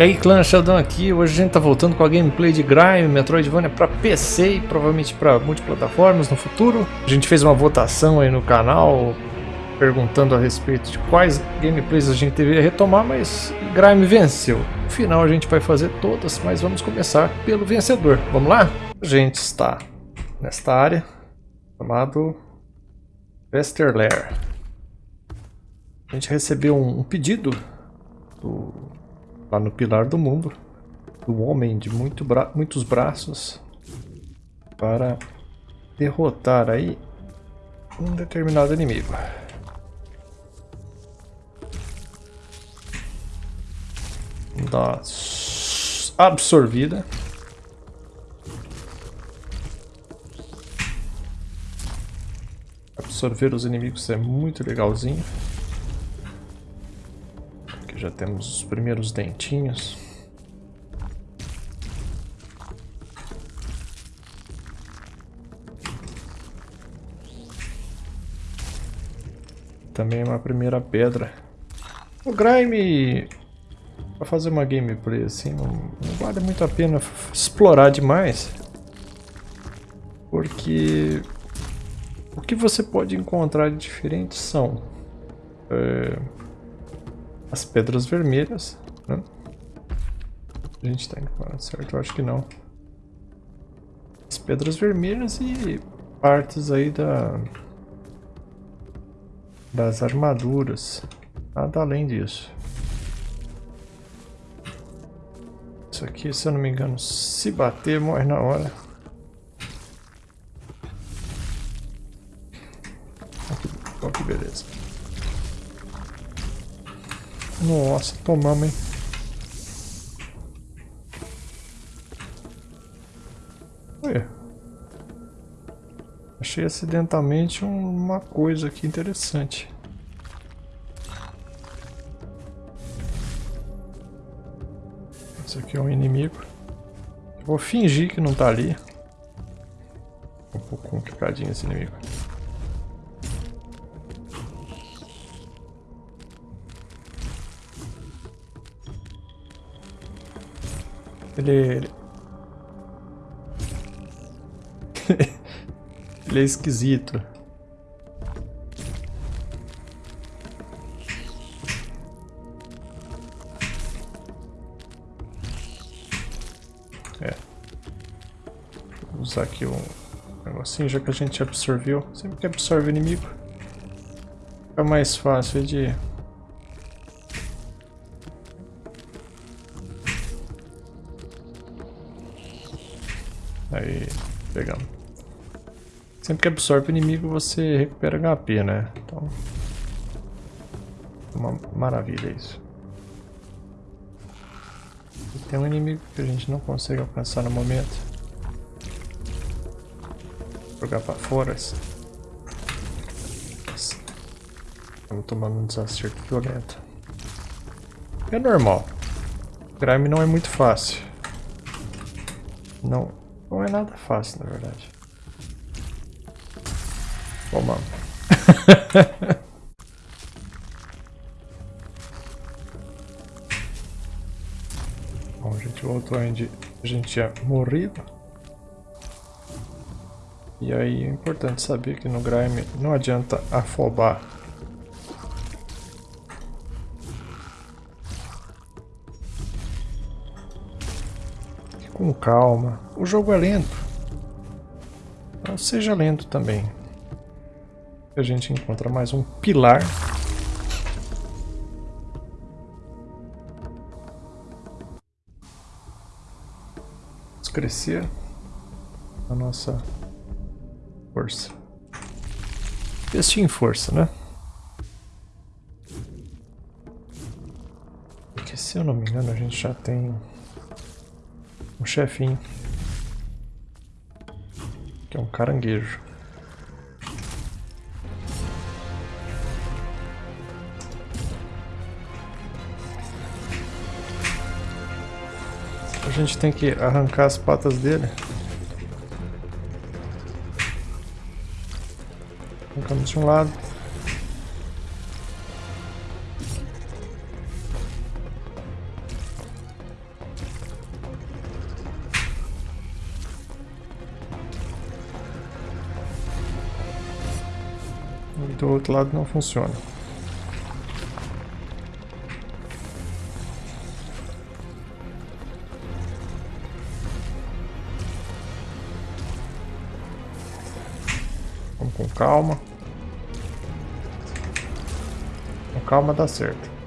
E aí clã Sheldon aqui, hoje a gente tá voltando com a gameplay de Grime, Metroidvania para PC e provavelmente para multiplataformas no futuro. A gente fez uma votação aí no canal perguntando a respeito de quais gameplays a gente deveria retomar, mas Grime venceu. No final a gente vai fazer todas, mas vamos começar pelo vencedor. Vamos lá? A gente está nesta área chamado Westerlair. A gente recebeu um pedido do lá no Pilar do Mundo, do homem de muito bra muitos braços, para derrotar aí um determinado inimigo. Dá absorvida. Absorver os inimigos é muito legalzinho já temos os primeiros dentinhos. Também uma primeira pedra. O Grime, para fazer uma gameplay assim, não, não vale muito a pena explorar demais. Porque o que você pode encontrar de diferente são... É, as pedras vermelhas, né? A gente tá indo para certo? Eu acho que não. As pedras vermelhas e partes aí da das armaduras. Nada além disso. Isso aqui, se eu não me engano, se bater, morre na hora. Olha que beleza. Nossa, tomamos, hein? Ué. Achei acidentalmente uma coisa aqui interessante. Esse aqui é um inimigo. Eu vou fingir que não tá ali. Um pouco complicadinho esse inimigo. Ele... Ele, ele é esquisito. É. Vou usar aqui um negocinho, já que a gente absorveu. Sempre que absorve o inimigo, fica mais fácil de Aí, pegamos. Sempre que absorve o inimigo, você recupera HP, né? Então, uma maravilha isso. E tem um inimigo que a gente não consegue alcançar no momento. Vou jogar pra fora. Estamos tomando um desacerto violento. É normal. Grime não é muito fácil. Não, não é nada fácil, na verdade. Toma. Bom, a gente voltou onde a gente tinha morrido. E aí é importante saber que no Grime não adianta afobar com calma. O jogo é lento. Então seja lento também. A gente encontra mais um pilar. Vamos crescer a nossa força. Investir em força, né? Porque se eu não me engano a gente já tem um chefinho. Que é um caranguejo. A gente tem que arrancar as patas dele. Arrancamos de um lado. Outro lado não funciona. Vamos com calma. Com calma dá certo.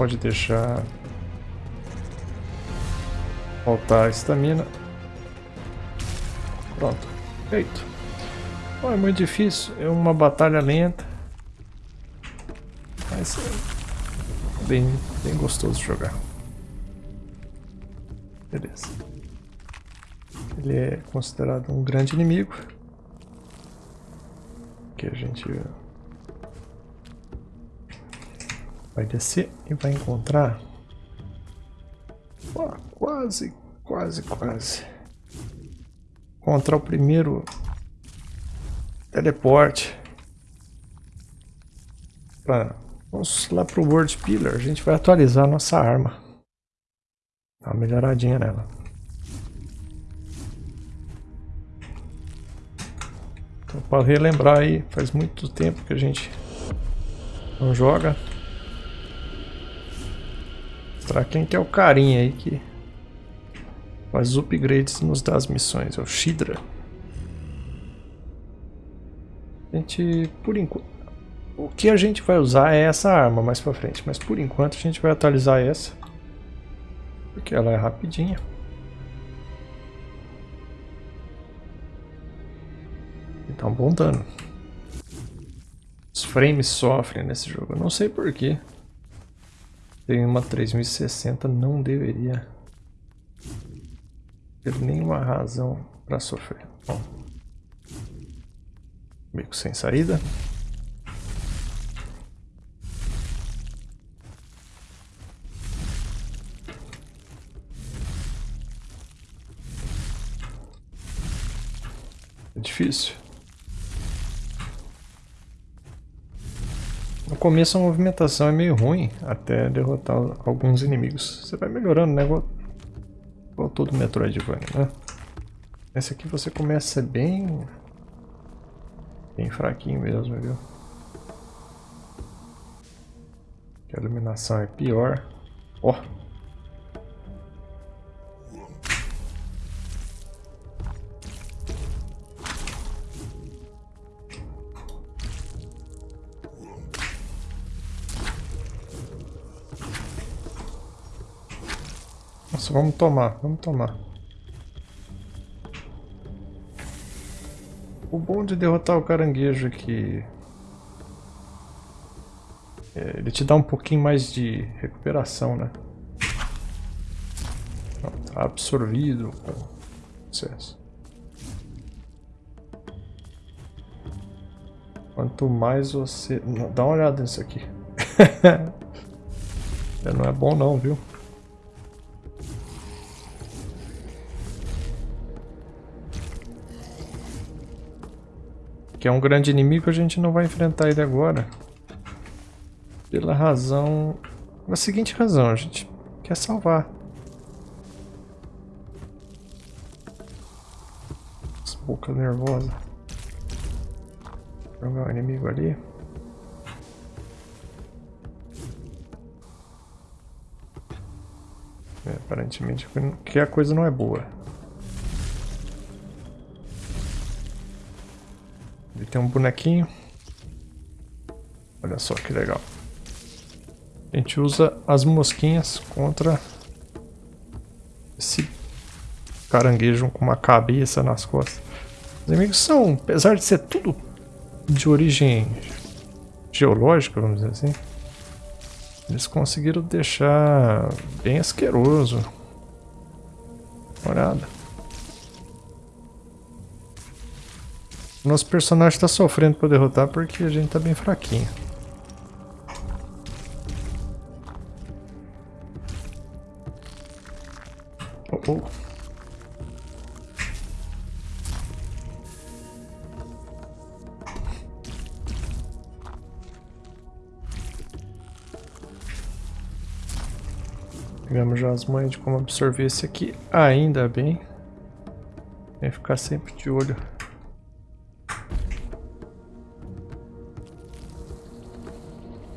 Pode deixar faltar a estamina. Pronto, feito. É muito difícil, é uma batalha lenta. Mas é bem, bem gostoso jogar. Beleza. Ele é considerado um grande inimigo. Que a gente vai descer e vai encontrar. Oh, quase, quase, quase. Encontrar o primeiro teleporte. Pra, vamos lá pro World Pillar. A gente vai atualizar a nossa arma. Dá uma melhoradinha nela. Então, para relembrar aí, faz muito tempo que a gente não joga. Mostrar quem que é o carinha aí que faz upgrades nos das missões, é o Shidra. A gente, por enquanto, o que a gente vai usar é essa arma mais pra frente, mas por enquanto a gente vai atualizar essa. Porque ela é rapidinha. E tá um bom dano. Os frames sofrem nesse jogo. Eu não sei porquê. Tem uma 3060, não deveria ter nenhuma razão para sofrer. Bom. Beco sem saída. É difícil. Começo a movimentação é meio ruim até derrotar alguns inimigos. Você vai melhorando, né? Igual, todo Metroidvania, né? Esse aqui você começa bem... Bem fraquinho mesmo, viu? A iluminação é pior. Ó! Oh. Nossa, vamos tomar, vamos tomar. O bom de derrotar o caranguejo é que... É, ele te dá um pouquinho mais de recuperação, né? tá absorvido sucesso. Quanto mais você... Dá uma olhada nisso aqui. não é bom não, viu? Que é um grande inimigo, a gente não vai enfrentar ele agora. Pela razão... A seguinte razão, a gente quer salvar. Essa boca nervosa. Jogar o inimigo ali. É, aparentemente que a coisa não é boa. Tem um bonequinho. Olha só que legal. A gente usa as mosquinhas contra esse caranguejo com uma cabeça nas costas. Os inimigos são, apesar de ser tudo de origem geológica, vamos dizer assim, Eles conseguiram deixar bem asqueroso. Olhada. Nosso personagem está sofrendo para derrotar porque a gente tá bem fraquinho. Oh, oh. Pegamos já as manhas de como absorver esse aqui, ainda bem. Tem que ficar sempre de olho.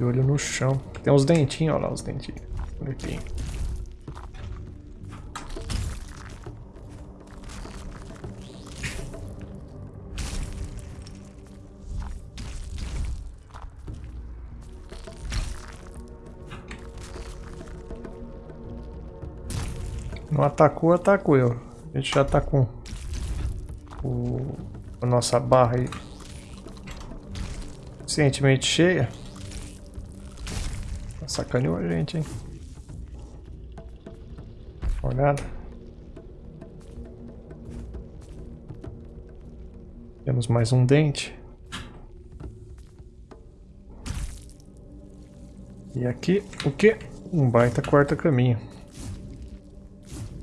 De olho no chão. Tem uns dentinhos, olha lá os dentinhos. Bonitinho. Não atacou, atacou eu. A gente já tá com o, a nossa barra aí suficientemente cheia. Sacaneou a gente, hein? Olhada. Temos mais um dente. E aqui, o que? Um baita quarta caminho.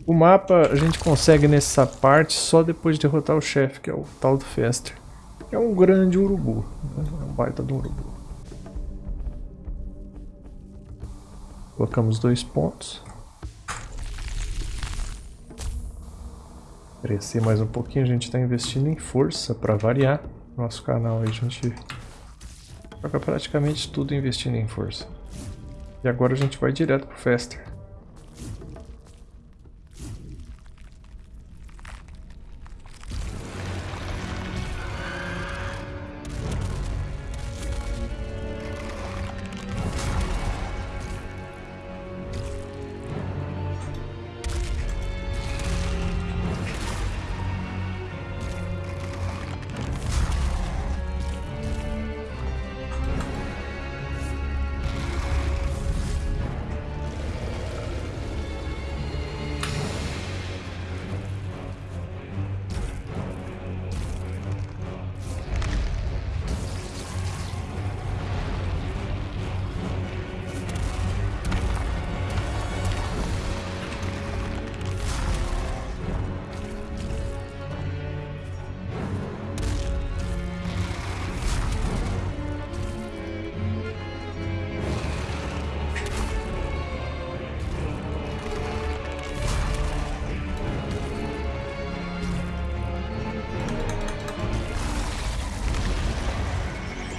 O mapa a gente consegue nessa parte só depois de derrotar o chefe, que é o tal do Fester. É um grande urubu, né? é um baita do urubu. Colocamos dois pontos. Crescer mais um pouquinho, a gente está investindo em força para variar. Nosso canal a gente joga praticamente tudo investindo em força. E agora a gente vai direto pro Fester.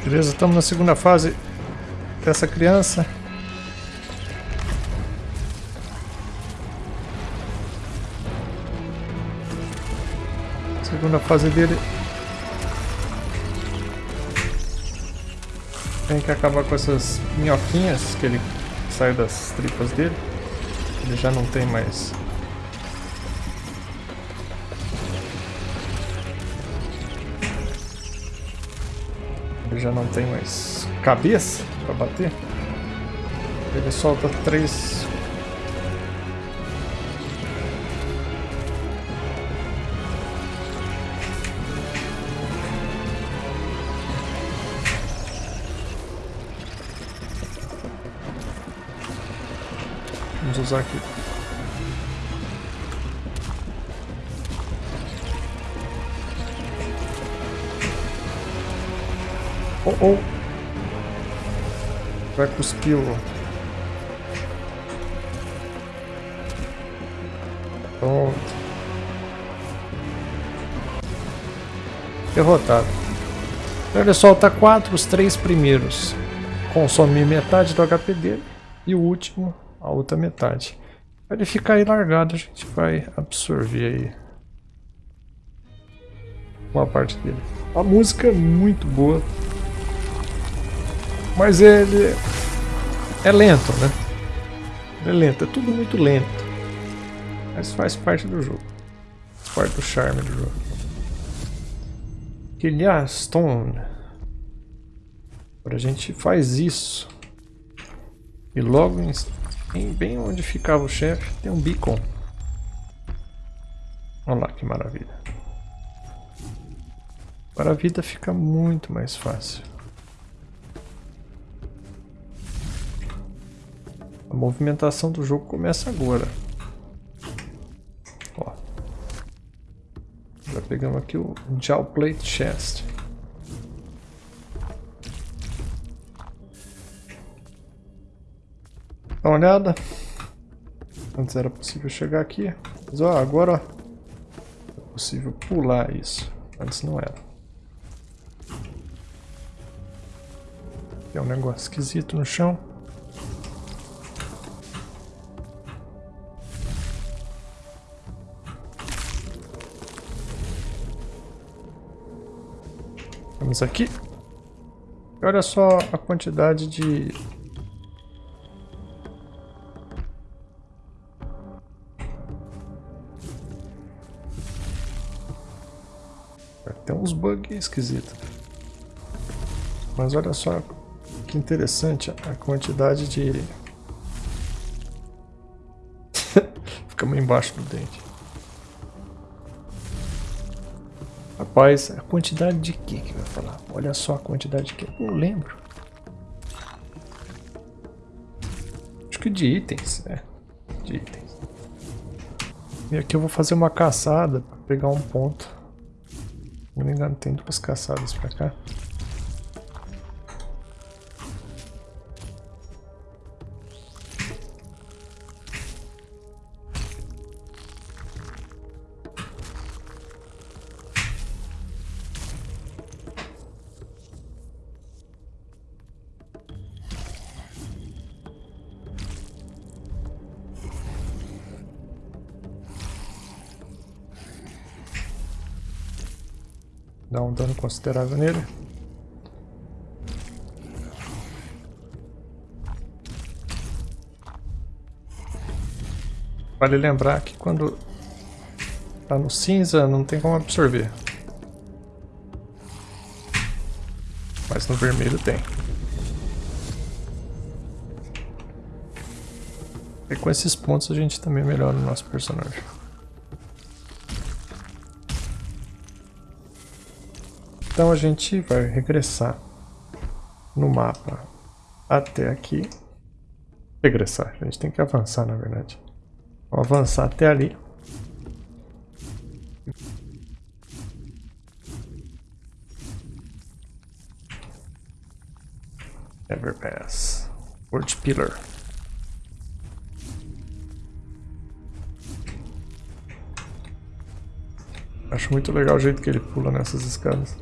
Beleza, estamos na segunda fase dessa criança. Segunda fase dele. Tem que acabar com essas minhoquinhas que ele saiu das tripas dele. Ele já não tem mais já não tem mais cabeça para bater. Ele solta três. Vamos usar aqui. Oh, oh. Vai cuspir o... Pronto. Derrotado. Ele solta quatro, os três primeiros consome metade do HP dele e o último a outra metade. Para ele ficar aí largado, a gente vai absorver aí uma parte dele. A música é muito boa, mas ele é lento, né? É lento, é tudo muito lento. Mas faz parte do jogo. Faz parte do charme do jogo. Killian Stone. Agora a gente faz isso. E logo em, bem onde ficava o chefe tem um beacon. Olha lá que maravilha. Agora a vida fica muito mais fácil. A movimentação do jogo começa agora. Ó. Já pegamos aqui o Jaw Plate Chest. Dá uma olhada. Antes era possível chegar aqui. Mas ó, agora ó, é possível pular isso. Antes não era. Tem um negócio esquisito no chão. Vamos aqui. E olha só a quantidade de... Tem uns bugs esquisitos. Mas olha só que interessante a quantidade de... Fica embaixo do dente. Rapaz, a quantidade de que que vai falar? Olha só a quantidade de que. Não lembro. Acho que de itens, é. De itens. E aqui eu vou fazer uma caçada para pegar um ponto. Se não me engano, tem duas caçadas para cá. Dá um dano considerável nele. Vale lembrar que quando tá no cinza não tem como absorver. Mas no vermelho tem. E com esses pontos a gente também melhora o nosso personagem. Então a gente vai regressar no mapa até aqui. Regressar, a gente tem que avançar na verdade. Vamos avançar até ali. Everpass. World Pillar. Acho muito legal o jeito que ele pula nessas escadas.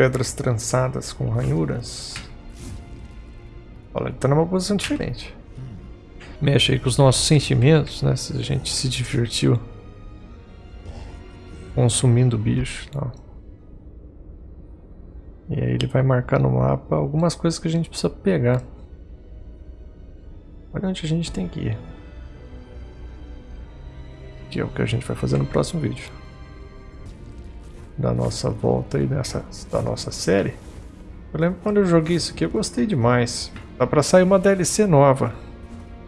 Pedras trançadas com ranhuras. Olha, ele tá numa posição diferente. Mexe aí com os nossos sentimentos, né? Se a gente se divertiu consumindo o bicho tal. E aí ele vai marcar no mapa algumas coisas que a gente precisa pegar. Olha onde a gente tem que ir. Que é o que a gente vai fazer no próximo vídeo da nossa volta aí dessa, da nossa série. Eu lembro quando eu joguei isso aqui, eu gostei demais. Dá pra sair uma DLC nova.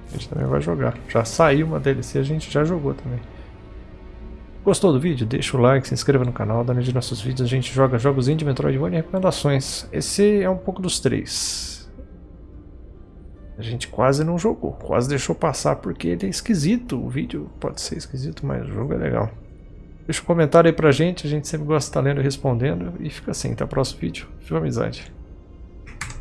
A gente também vai jogar. Já saiu uma DLC, a gente já jogou também. Gostou do vídeo? Deixa o like, se inscreva no canal, dá de nossos vídeos. A gente joga jogos indie, Metroidvania e recomendações. Esse é um pouco dos três. A gente quase não jogou, quase deixou passar porque ele é esquisito. O vídeo pode ser esquisito, mas o jogo é legal. Deixa um comentário aí pra gente, a gente sempre gosta de estar lendo e respondendo. E fica assim, até o próximo vídeo. Fica amizade.